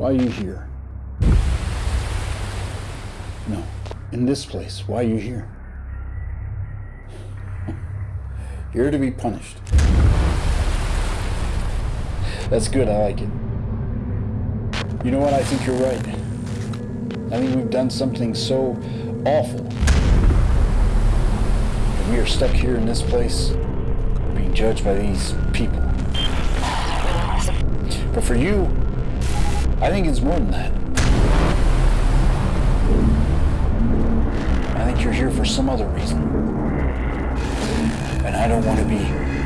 Why are you here? No, in this place. Why are you here? Here to be punished. That's good, I like it. You know what? I think you're right. I think we've done something so awful. that we are stuck here in this place, being judged by these people. But for you, I think it's more than that. I think you're here for some other reason. And I don't want to be.